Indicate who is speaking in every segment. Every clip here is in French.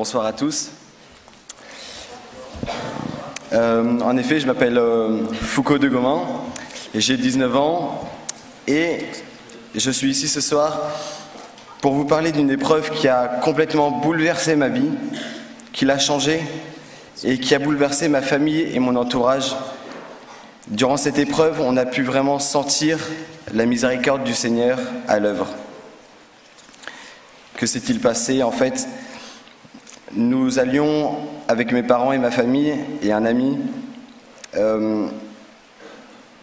Speaker 1: bonsoir à tous. Euh, en effet, je m'appelle euh, Foucault de Gomin et j'ai 19 ans et je suis ici ce soir pour vous parler d'une épreuve qui a complètement bouleversé ma vie, qui l'a changée et qui a bouleversé ma famille et mon entourage. Durant cette épreuve, on a pu vraiment sentir la miséricorde du Seigneur à l'œuvre. Que s'est-il passé En fait, nous allions, avec mes parents et ma famille et un ami, euh,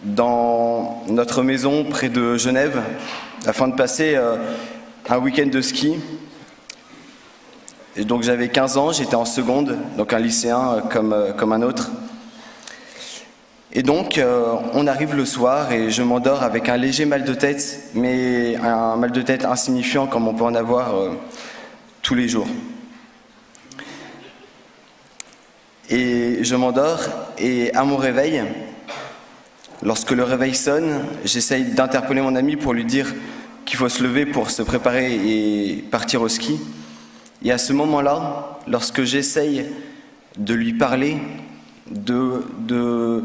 Speaker 1: dans notre maison près de Genève, afin de passer euh, un week-end de ski. Donc j'avais 15 ans, j'étais en seconde, donc un lycéen euh, comme, comme un autre. Et donc, on arrive le soir et je m'endors avec un léger mal de tête, mais un mal de tête insignifiant comme on peut en avoir tous les jours. Et je m'endors et à mon réveil, lorsque le réveil sonne, j'essaye d'interpeller mon ami pour lui dire qu'il faut se lever pour se préparer et partir au ski. Et à ce moment-là, lorsque j'essaye de lui parler, de,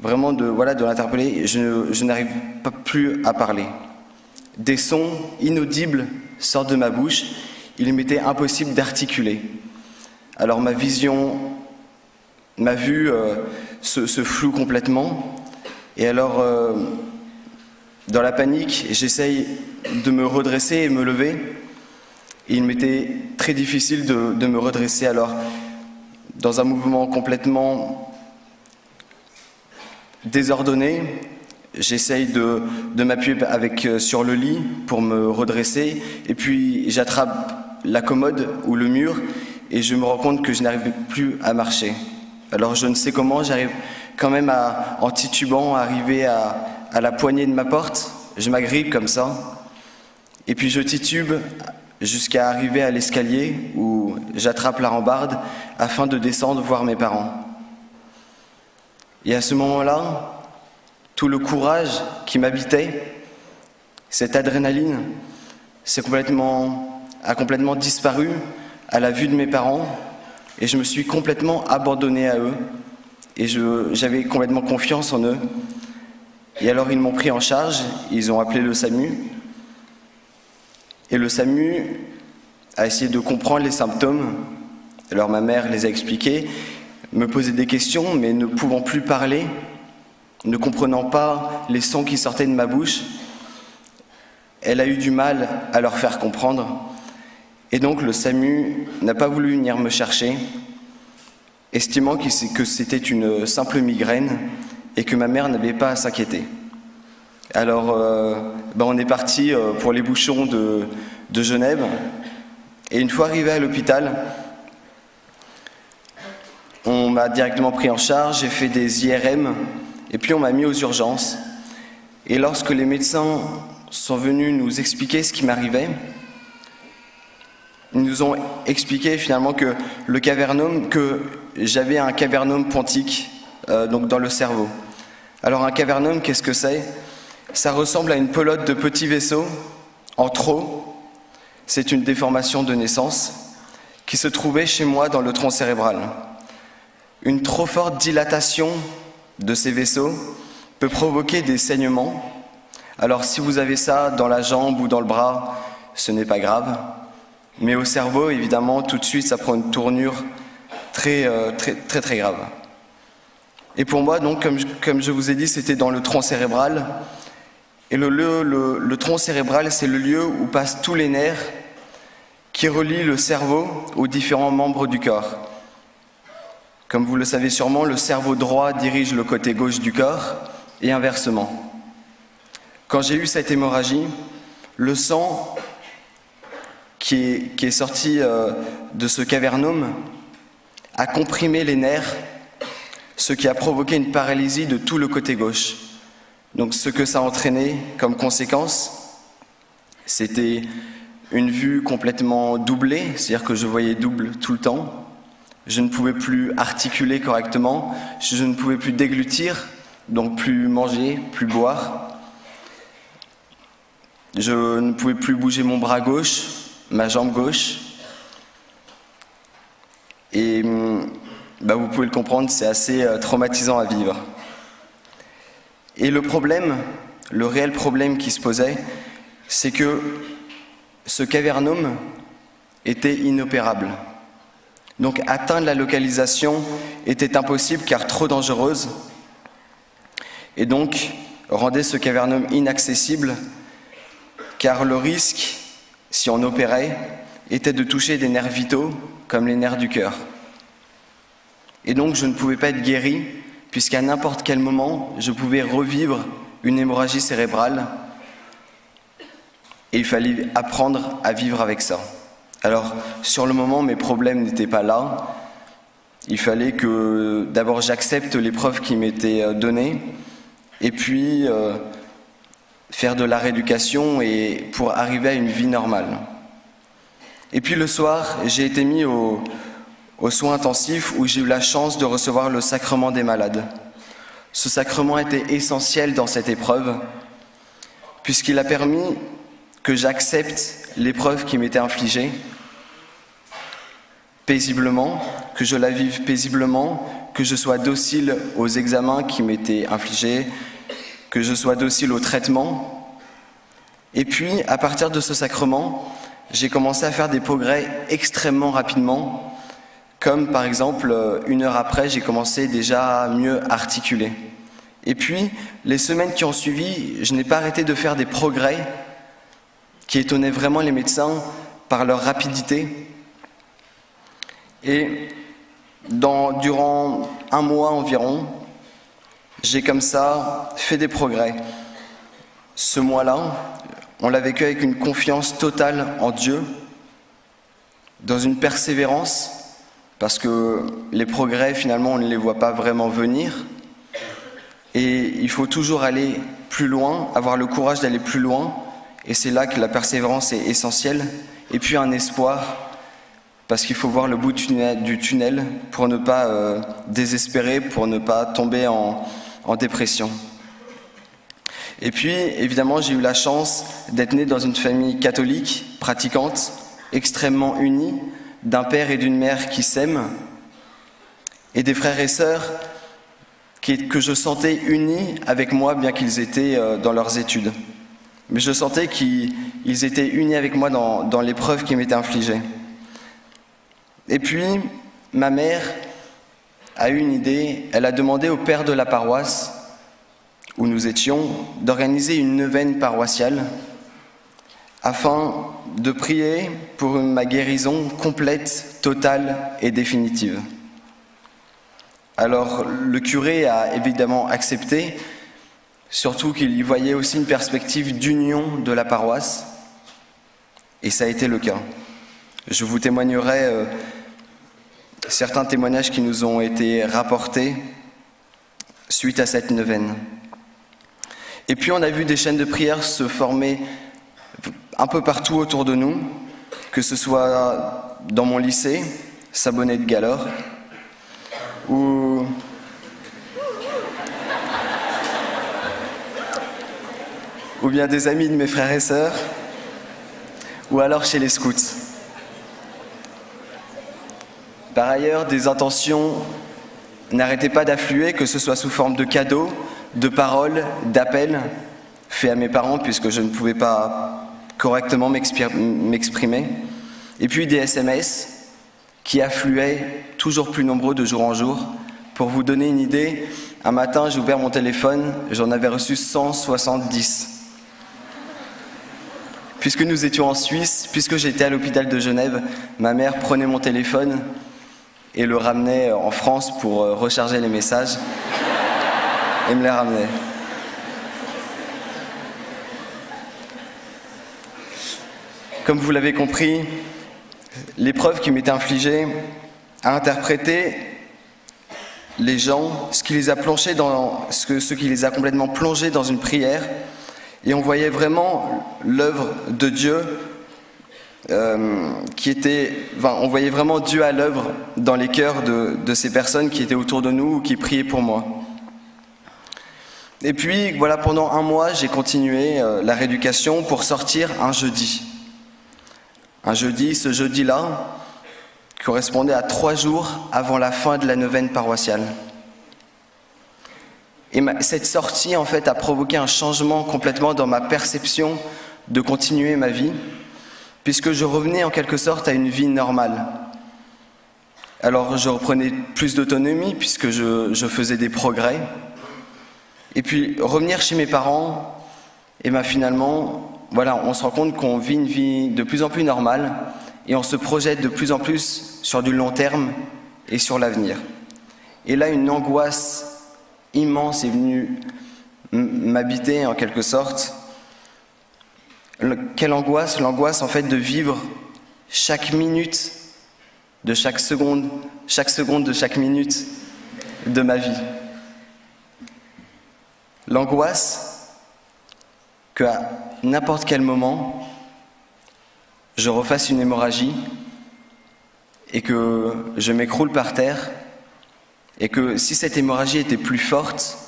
Speaker 1: vraiment de, voilà, de l'interpeller, je, je n'arrive pas plus à parler. Des sons inaudibles sortent de ma bouche, il m'était impossible d'articuler. Alors ma vision, ma vue euh, se, floue complètement. Et alors, euh, dans la panique, j'essaye de me redresser et me lever. Il m'était très difficile de, me redresser. Alors, dans un mouvement complètement désordonné, j'essaye de, m'appuyer euh, sur le lit pour me redresser. Et puis, j'attrape la commode ou le mur et je me rends compte que je n'arrive plus à marcher. Alors je ne sais comment, j'arrive quand même à, en titubant à arriver à, la poignée de ma porte. Je m'agrippe comme ça. Et puis je titube jusqu'à arriver à l'escalier où j'attrape la rambarde afin de descendre voir mes parents. Et à ce moment-là, tout le courage qui m'habitait, cette adrénaline, complètement, a complètement disparu à la vue de mes parents et je me suis complètement abandonné à eux et j'avais complètement confiance en eux. Et alors ils m'ont pris en charge, ils ont appelé le SAMU et le SAMU a essayé de comprendre les symptômes. Alors ma mère les a expliqués, me posait des questions mais ne pouvant plus parler, ne comprenant pas les sons qui sortaient de ma bouche, elle a eu du mal à leur faire comprendre. Et donc le SAMU n'a pas voulu venir me chercher, estimant que c'était une simple migraine et que ma mère n'avait pas à s'inquiéter. Alors euh, ben, on est parti euh, pour les bouchons de, de Genève et une fois arrivé à l'hôpital, on m'a directement pris en charge, j'ai fait des IRM et puis on m'a mis aux urgences. Et lorsque les médecins sont venus nous expliquer ce qui m'arrivait, ils nous ont expliqué finalement que le cavernome, que j'avais un cavernome pontique euh, donc dans le cerveau. Alors un cavernome, qu'est-ce que c'est? Ça ressemble à une pelote de petits vaisseaux en trop. C'est une déformation de naissance qui se trouvait chez moi dans le tronc cérébral. Une trop forte dilatation de ces vaisseaux peut provoquer des saignements. Alors si vous avez ça dans la jambe ou dans le bras, ce n'est pas grave. Mais au cerveau, évidemment, tout de suite, ça prend une tournure très, euh, très, très, très grave. Et pour moi, donc, comme je, vous ai dit, c'était dans le tronc cérébral. Et le, le tronc cérébral, c'est le lieu où passent tous les nerfs qui relient le cerveau aux différents membres du corps. Comme vous le savez sûrement, le cerveau droit dirige le côté gauche du corps et inversement. Quand j'ai eu cette hémorragie, le sang qui est, sorti euh, de ce cavernome a comprimé les nerfs, ce qui a provoqué une paralysie de tout le côté gauche. Donc ce que ça a entraîné comme conséquence, c'était une vue complètement doublée, c'est-à-dire que je voyais double tout le temps. Je ne pouvais plus articuler correctement, je ne pouvais plus déglutir, donc plus manger, plus boire. Je ne pouvais plus bouger mon bras gauche, ma jambe gauche. Et hum, bah, vous pouvez le comprendre, c'est assez euh, traumatisant à vivre. Et le problème, le réel problème qui se posait, c'est que ce cavernum était inopérable. Donc atteindre la localisation était impossible car trop dangereuse et donc rendait ce cavernum inaccessible car le risque, si on opérait, était de toucher des nerfs vitaux comme les nerfs du cœur. Et donc je ne pouvais pas être guéri puisqu'à n'importe quel moment, je pouvais revivre une hémorragie cérébrale et il fallait apprendre à vivre avec ça. Alors, sur le moment, mes problèmes n'étaient pas là. Il fallait que d'abord j'accepte l'épreuve qui m'était euh, donnée, et puis euh, faire de la rééducation et pour arriver à une vie normale. Et puis le soir, j'ai été mis aux soins intensifs où j'ai eu la chance de recevoir le sacrement des malades. Ce sacrement était essentiel dans cette épreuve, puisqu'il a permis que j'accepte l'épreuve qui m'était infligée paisiblement, que je la vive paisiblement, que je sois docile aux examens qui m'étaient infligés, que je sois docile au traitement. Et puis, à partir de ce sacrement, j'ai commencé à faire des progrès extrêmement rapidement, comme par exemple, une heure après, j'ai commencé déjà à mieux articuler. Et puis, les semaines qui ont suivi, je n'ai pas arrêté de faire des progrès qui étonnaient vraiment les médecins par leur rapidité. Et durant un mois environ, j'ai comme ça fait des progrès. Ce mois-là, on l'a vécu avec une confiance totale en Dieu, dans une persévérance, parce que les progrès, finalement, on ne les voit pas vraiment venir. Et il faut toujours aller plus loin, avoir le courage d'aller plus loin, et c'est là que la persévérance est essentielle. Et puis un espoir, parce qu'il faut voir le bout du tunnel pour ne pas euh, désespérer, pour ne pas tomber en, en dépression. Et puis, évidemment, j'ai eu la chance d'être né dans une famille catholique, pratiquante, extrêmement unie, d'un père et d'une mère qui s'aiment, et des frères et sœurs que je sentais unis avec moi, bien qu'ils étaient euh, dans leurs études. Mais je sentais qu'ils étaient unis avec moi dans, dans l'épreuve qui m'était infligée. Et puis, ma mère a eu une idée, elle a demandé au père de la paroisse où nous étions d'organiser une neuvaine paroissiale afin de prier pour ma guérison complète, totale et définitive. Alors le curé a évidemment accepté, surtout qu'il y voyait aussi une perspective d'union de la paroisse, et ça a été le cas. Je vous témoignerai euh, certains témoignages qui nous ont été rapportés suite à cette neuvaine. Et puis on a vu des chaînes de prière se former un peu partout autour de nous, que ce soit dans mon lycée, Sabonnet de Galore, ou ou bien des amis de mes frères et sœurs, ou alors chez les scouts. Par ailleurs, des intentions n'arrêtaient pas d'affluer, que ce soit sous forme de cadeaux, de paroles, d'appels faits à mes parents puisque je ne pouvais pas correctement m'exprimer, et puis des SMS qui affluaient toujours plus nombreux de jour en jour. Pour vous donner une idée, un matin j'ai ouvert mon téléphone, j'en avais reçu 170. Puisque nous étions en Suisse, puisque j'étais à l'hôpital de Genève, ma mère prenait mon téléphone et le ramenait en France pour euh, recharger les messages et me les ramenait. Comme vous l'avez compris, l'épreuve qui m'était infligée a interprété les gens, ce qui les a plongés dans, ce, ce qui les a complètement plongés dans une prière, et on voyait vraiment l'œuvre de Dieu euh, qui était, on voyait vraiment Dieu à l'œuvre dans les cœurs de, ces personnes qui étaient autour de nous ou qui priaient pour moi. Et puis, voilà, pendant un mois, j'ai continué euh, la rééducation pour sortir un jeudi. Un jeudi, ce jeudi-là, correspondait à trois jours avant la fin de la neuvaine paroissiale. Et cette sortie, en fait, a provoqué un changement complètement dans ma perception de continuer ma vie, puisque je revenais en quelque sorte à une vie normale. Alors je reprenais plus d'autonomie, puisque je, faisais des progrès. Et puis revenir chez mes parents, et bien finalement, voilà, on se rend compte qu'on vit une vie de plus en plus normale, et on se projette de plus en plus sur du long terme et sur l'avenir. Et là, une angoisse immense est venue m'habiter en quelque sorte. Quelle angoisse L'angoisse en fait de vivre chaque minute de chaque seconde, chaque seconde de chaque minute de ma vie. L'angoisse qu'à n'importe quel moment, je refasse une hémorragie et que je m'écroule par terre et que si cette hémorragie était plus forte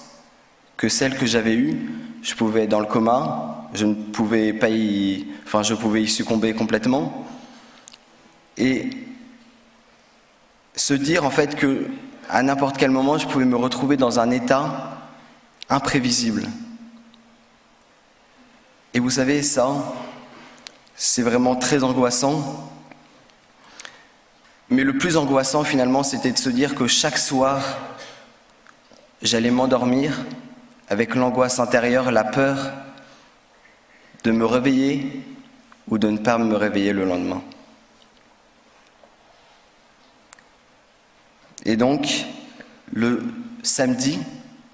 Speaker 1: que celle que j'avais eue, je pouvais être dans le coma, je ne pouvais pas y, enfin je pouvais y succomber complètement et se dire en fait que à n'importe quel moment je pouvais me retrouver dans un état imprévisible. Et vous savez ça, c'est vraiment très angoissant. Mais le plus angoissant finalement, c'était de se dire que chaque soir, j'allais m'endormir avec l'angoisse intérieure, la peur de me réveiller ou de ne pas me réveiller le lendemain. Et donc, le samedi,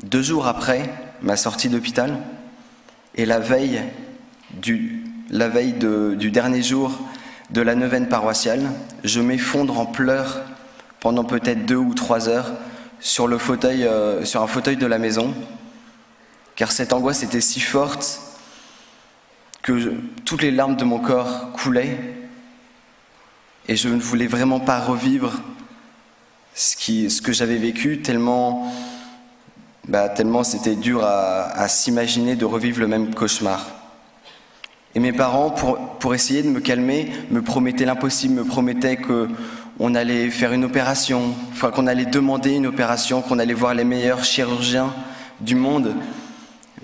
Speaker 1: deux jours après ma sortie d'hôpital, et la veille du la veille du dernier jour de la neuvaine paroissiale, je m'effondre en pleurs pendant peut-être deux ou trois heures sur, le fauteuil, euh, sur un fauteuil de la maison, car cette angoisse était si forte que toutes les larmes de mon corps coulaient et je ne voulais vraiment pas revivre ce, que j'avais vécu tellement, bah, tellement c'était dur à s'imaginer de revivre le même cauchemar. Et mes parents, pour, essayer de me calmer, me promettaient l'impossible, me promettaient qu'on allait faire une opération, qu'on allait demander une opération, qu'on allait voir les meilleurs chirurgiens du monde.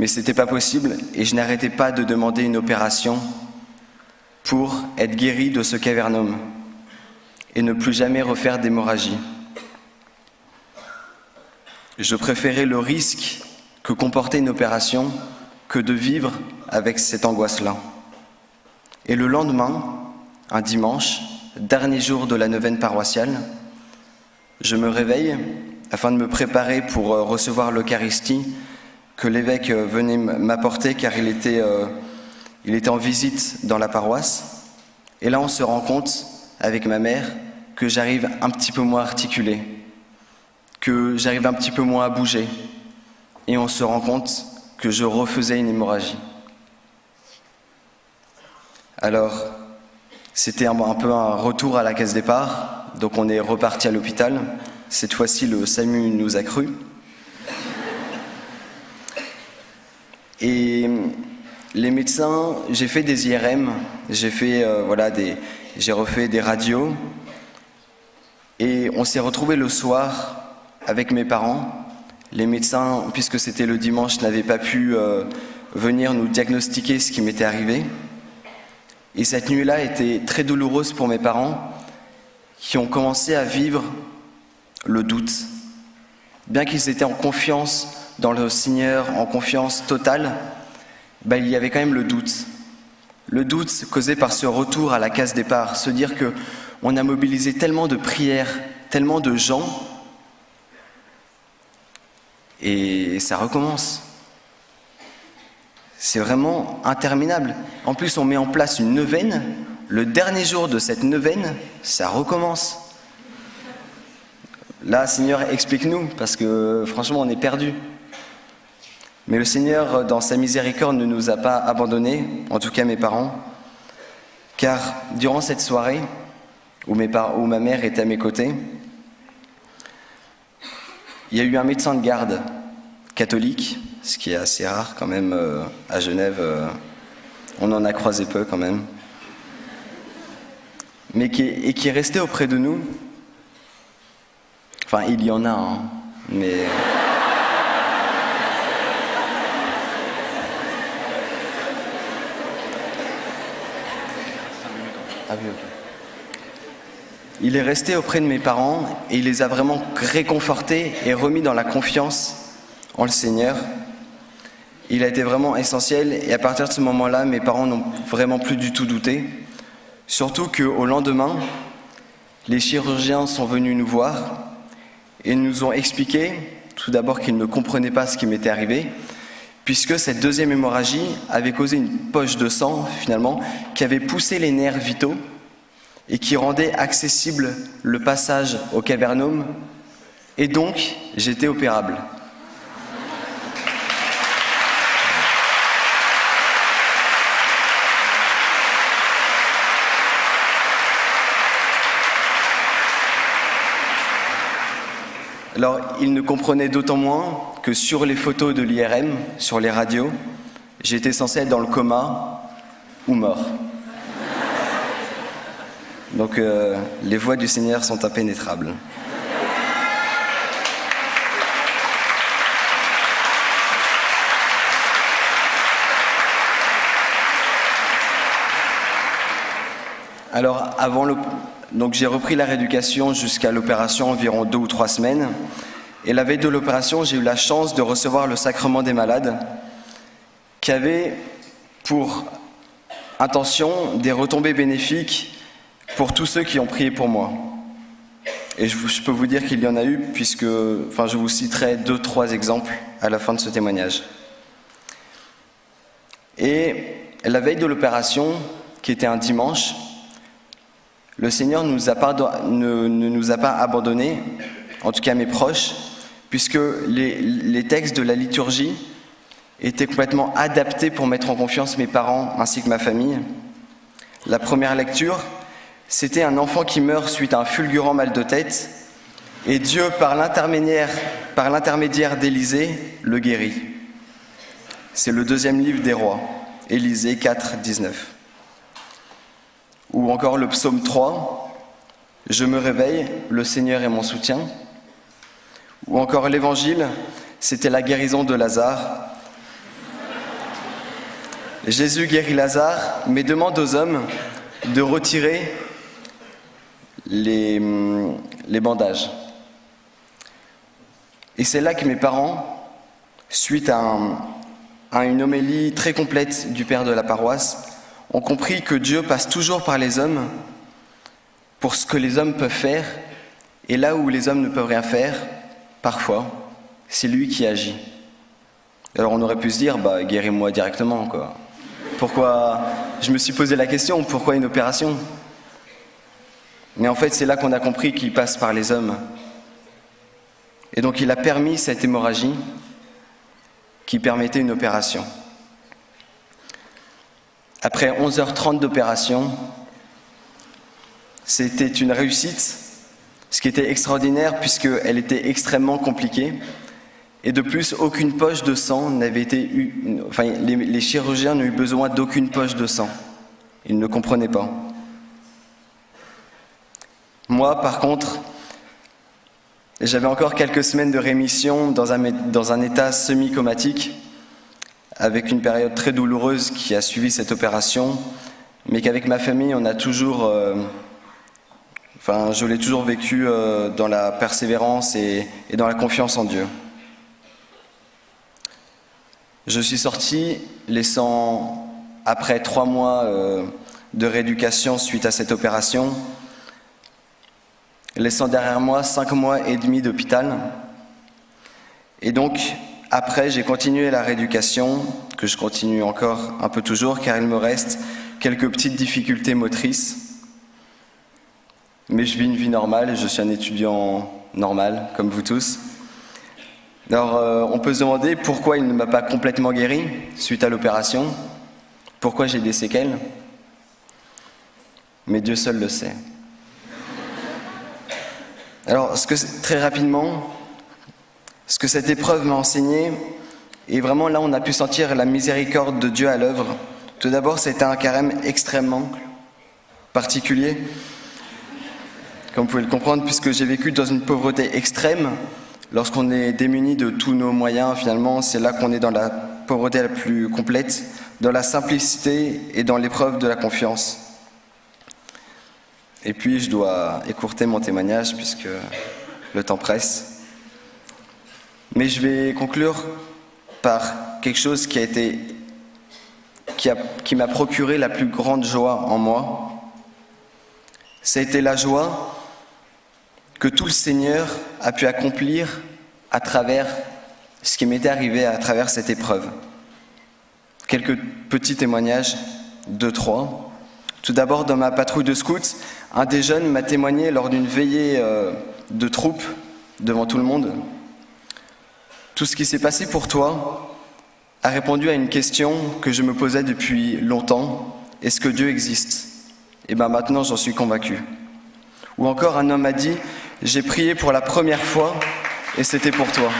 Speaker 1: Mais ce n'était pas possible et je n'arrêtais pas de demander une opération pour être guéri de ce cavernome et ne plus jamais refaire d'hémorragie. Je préférais le risque que comportait une opération que de vivre avec cette angoisse-là. Et le lendemain, un dimanche, dernier jour de la neuvaine paroissiale, je me réveille afin de me préparer pour euh, recevoir l'Eucharistie que l'évêque euh, venait m'apporter car il était, euh, il était en visite dans la paroisse. Et là, on se rend compte avec ma mère que j'arrive un petit peu moins à articuler, que j'arrive un petit peu moins à bouger. Et on se rend compte que je refaisais une hémorragie. Alors, c'était un, peu un retour à la case départ, donc on est reparti à l'hôpital. Cette fois-ci, le SAMU nous a cru. Et les médecins, j'ai fait des IRM, euh, j'ai refait des radios, et on s'est retrouvé le soir avec mes parents. Les médecins, puisque c'était le dimanche, n'avaient pas pu euh, venir nous diagnostiquer ce qui m'était arrivé. Et cette nuit-là était très douloureuse pour mes parents qui ont commencé à vivre le doute. Bien qu'ils étaient en confiance dans le Seigneur, en confiance totale, ben, il y avait quand même le doute. Le doute causé par ce retour à la case départ, se dire que on a mobilisé tellement de prières, tellement de gens, et ça recommence. C'est vraiment interminable. En plus, on met en place une neuvaine. Le dernier jour de cette neuvaine, ça recommence. Là, Seigneur, explique-nous, parce que franchement, on est perdu. Mais le Seigneur, dans sa miséricorde, ne nous a pas abandonnés, en tout cas mes parents, car durant cette soirée, où, ma mère était à mes côtés, il y a eu un médecin de garde catholique ce qui est assez rare quand même euh, à Genève. Euh, on en a croisé peu quand même. Mais qui est, et qui est resté auprès de nous Enfin, il y en a, hein, mais... Ah il est resté auprès de mes parents et il les a vraiment réconfortés et remis dans la confiance en le Seigneur. Il a été vraiment essentiel et à partir de ce moment-là, mes parents n'ont vraiment plus du tout douté. Surtout qu'au lendemain, les chirurgiens sont venus nous voir et nous ont expliqué tout d'abord qu'ils ne comprenaient pas ce qui m'était arrivé, puisque cette deuxième hémorragie avait causé une poche de sang, finalement, qui avait poussé les nerfs vitaux et qui rendait accessible le passage au cavernome, et donc j'étais opérable. Alors, il ne comprenait d'autant moins que sur les photos de l'IRM, sur les radios, j'étais censé être dans le coma ou mort. Donc euh, les voies du Seigneur sont impénétrables. Alors avant le... donc j'ai repris la rééducation jusqu'à l'opération environ deux ou trois semaines. Et la veille de l'opération, j'ai eu la chance de recevoir le sacrement des malades, qui avait pour intention des retombées bénéfiques pour tous ceux qui ont prié pour moi. Et je, peux vous dire qu'il y en a eu, puisque enfin, je vous citerai deux, trois exemples à la fin de ce témoignage. Et la veille de l'opération, qui était un dimanche, le Seigneur ne, nous a pas abandonnés, en tout cas mes proches, puisque les, les textes de la liturgie étaient complètement adaptés pour mettre en confiance mes parents ainsi que ma famille. La première lecture, c'était un enfant qui meurt suite à un fulgurant mal de tête, et Dieu, par l'intermédiaire d'Élisée, le guérit. C'est le deuxième livre des rois, Élisée 4, 19. Ou encore le psaume 3, Je me réveille, le Seigneur est mon soutien. Ou encore l'évangile, c'était la guérison de Lazare. Jésus guérit Lazare, mais demande aux hommes de retirer les, les bandages. Et c'est là que mes parents, suite à une homélie très complète du père de la paroisse, ont compris que Dieu passe toujours par les hommes pour ce que les hommes peuvent faire, et là où les hommes ne peuvent rien faire, parfois, c'est lui qui agit. Alors on aurait pu se dire, bah guéris-moi directement, quoi. Pourquoi Je me suis posé la question, pourquoi une opération? Mais en fait, c'est là qu'on a compris qu'il passe par les hommes. Et donc, il a permis cette hémorragie qui permettait une opération. Après 11h30 d'opération, c'était une réussite, ce qui était extraordinaire puisqu'elle était extrêmement compliquée. Et de plus, aucune poche de sang n'avait été eu. Enfin, les, les chirurgiens n'ont eu besoin d'aucune poche de sang. Ils ne comprenaient pas. Moi, par contre, j'avais encore quelques semaines de rémission dans un, dans un état semi-comatique, avec une période très douloureuse qui a suivi cette opération, mais qu'avec ma famille, on a toujours... Euh, enfin, je l'ai toujours vécu euh, dans la persévérance et, dans la confiance en Dieu. Je suis sorti laissant, après trois mois euh, de rééducation suite à cette opération, laissant derrière moi cinq mois et demi d'hôpital. Et donc, après, j'ai continué la rééducation, que je continue encore un peu toujours, car il me reste quelques petites difficultés motrices. Mais je vis une vie normale, je suis un étudiant normal, comme vous tous. Alors, euh, on peut se demander pourquoi il ne m'a pas complètement guéri suite à l'opération, pourquoi j'ai des séquelles, mais Dieu seul le sait. Alors, ce que, très rapidement, ce que cette épreuve m'a enseigné, et vraiment là on a pu sentir la miséricorde de Dieu à l'œuvre. Tout d'abord, c'était un carême extrêmement particulier. comme vous pouvez le comprendre, puisque j'ai vécu dans une pauvreté extrême. Lorsqu'on est démuni de tous nos moyens, finalement, c'est là qu'on est dans la pauvreté la plus complète, dans la simplicité et dans l'épreuve de la confiance. Et puis, je dois écourter mon témoignage puisque le temps presse. Mais je vais conclure par quelque chose qui a été qui m'a procuré la plus grande joie en moi. Été la joie que tout le Seigneur a pu accomplir à travers ce qui m'était arrivé à travers cette épreuve. Quelques petits témoignages, deux, trois. Tout d'abord, dans ma patrouille de scouts, un des jeunes m'a témoigné lors d'une veillée euh, de troupes devant tout le monde. Tout ce qui s'est passé pour toi a répondu à une question que je me posais depuis longtemps. Est-ce que Dieu existe? Et eh bien maintenant, j'en suis convaincu. Ou encore, un homme a dit, j'ai prié pour la première fois et c'était pour toi.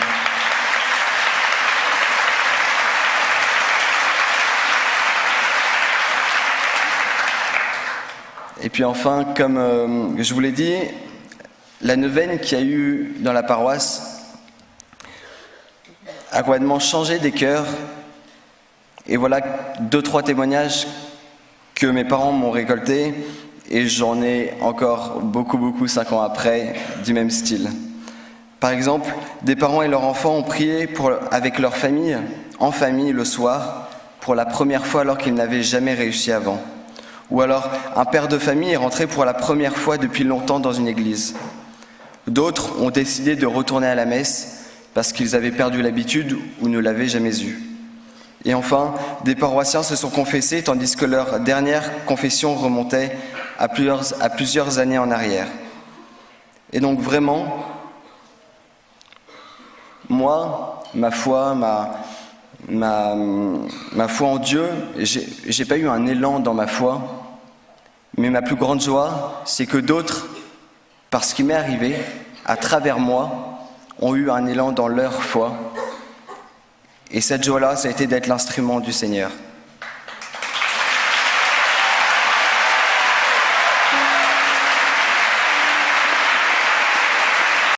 Speaker 1: Et puis enfin, comme euh, je vous l'ai dit, la neuvaine qu'il y a eu dans la paroisse a complètement changé des cœurs. Et voilà deux, trois témoignages que mes parents m'ont récoltés et j'en ai encore beaucoup, beaucoup cinq ans après du même style. Par exemple, des parents et leurs enfants ont prié avec leur famille, en famille, le soir, pour la première fois alors qu'ils n'avaient jamais réussi avant. Ou alors, un père de famille est rentré pour la première fois depuis longtemps dans une église. D'autres ont décidé de retourner à la messe parce qu'ils avaient perdu l'habitude ou ne l'avaient jamais eue. Et enfin, des paroissiens se sont confessés tandis que leur dernière confession remontait à plusieurs, années en arrière. Et donc vraiment, moi, ma foi, ma, foi en Dieu, j'ai pas eu un élan dans ma foi, mais ma plus grande joie, c'est que d'autres, parce ce qui m'est arrivé, à travers moi, ont eu un élan dans leur foi. Et cette joie-là, ça a été d'être l'instrument du Seigneur.